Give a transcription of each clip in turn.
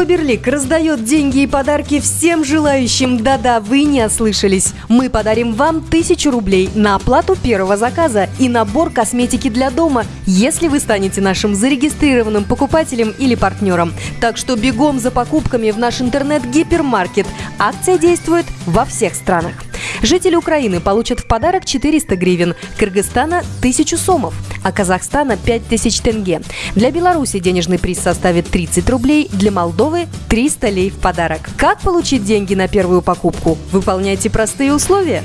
Фаберлик раздает деньги и подарки всем желающим. Да-да, вы не ослышались. Мы подарим вам тысячу рублей на оплату первого заказа и набор косметики для дома, если вы станете нашим зарегистрированным покупателем или партнером. Так что бегом за покупками в наш интернет-гипермаркет. Акция действует во всех странах. Жители Украины получат в подарок 400 гривен, Кыргызстана – 1000 сомов, а Казахстана – 5000 тенге. Для Беларуси денежный приз составит 30 рублей, для Молдовы – 300 лей в подарок. Как получить деньги на первую покупку? Выполняйте простые условия.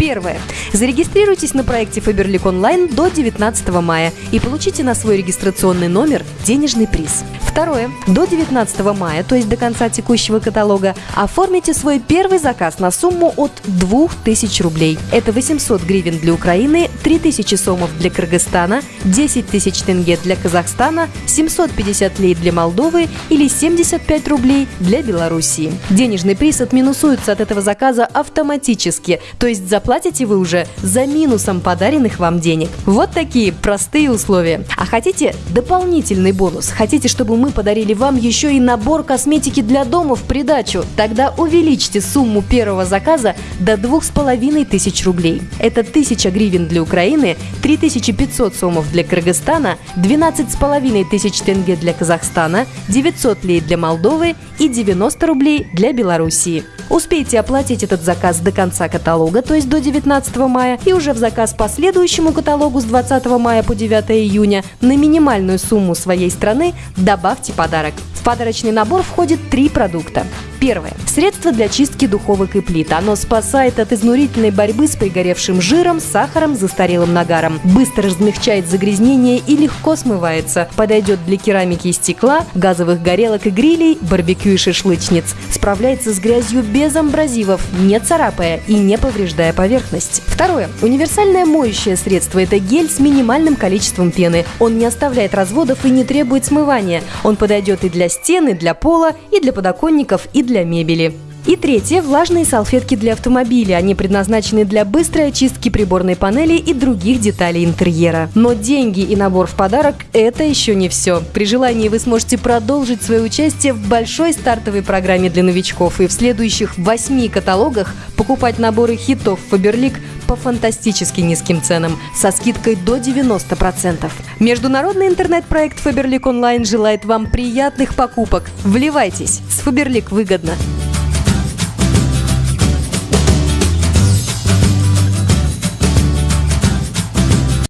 Первое. Зарегистрируйтесь на проекте Faberlic Онлайн до 19 мая и получите на свой регистрационный номер денежный приз. Второе. До 19 мая, то есть до конца текущего каталога, оформите свой первый заказ на сумму от 2000 рублей. Это 800 гривен для Украины, 3000 сомов для Кыргызстана, 10 тысяч тенге для Казахстана, 750 лей для Молдовы или 75 рублей для Белоруссии. Денежный приз отминусуется от этого заказа автоматически, то есть заплатите вы уже за минусом подаренных вам денег. Вот такие простые условия. А хотите дополнительный бонус? Хотите, чтобы мы подарили вам еще и набор косметики для дома в придачу. Тогда увеличьте сумму первого заказа до двух с половиной тысяч рублей. Это 1000 гривен для Украины, 3500 сомов для Кыргызстана, 12 с половиной тысяч тенге для Казахстана, 900 лей для Молдовы и 90 рублей для Белоруссии. Успейте оплатить этот заказ до конца каталога, то есть до 19 мая, и уже в заказ по следующему каталогу с 20 мая по 9 июня на минимальную сумму своей страны добавьте подарок. В подарочный набор входит три продукта. Первое. Средство для чистки духовок и плит. Оно спасает от изнурительной борьбы с пригоревшим жиром, сахаром, застарелым нагаром. Быстро размягчает загрязнение и легко смывается. Подойдет для керамики и стекла, газовых горелок и грилей, барбекю и шашлычниц. Справляется с грязью без амбразивов, не царапая и не повреждая поверхность. Второе. Универсальное моющее средство – это гель с минимальным количеством пены. Он не оставляет разводов и не требует смывания. Он подойдет и для стены, для пола, и для подоконников, и для мебели. И третье – влажные салфетки для автомобиля. Они предназначены для быстрой очистки приборной панели и других деталей интерьера. Но деньги и набор в подарок – это еще не все. При желании вы сможете продолжить свое участие в большой стартовой программе для новичков и в следующих восьми каталогах покупать наборы хитов Faberlic по фантастически низким ценам со скидкой до 90%. Международный интернет-проект Faberlic Online желает вам приятных покупок. Вливайтесь! С Faberlic выгодно!